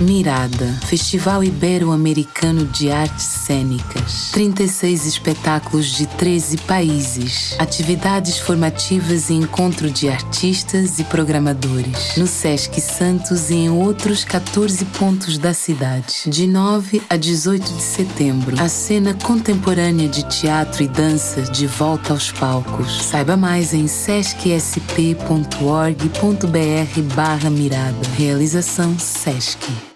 Mirada, Festival Ibero-Americano de Artes Cênicas. 36 espetáculos de 13 países. Atividades formativas e encontro de artistas e programadores. No Sesc Santos e em outros 14 pontos da cidade. De 9 a 18 de setembro. A cena contemporânea de teatro e dança de volta aos palcos. Saiba mais em sescsp.org.br barra mirada. Realização Sesc.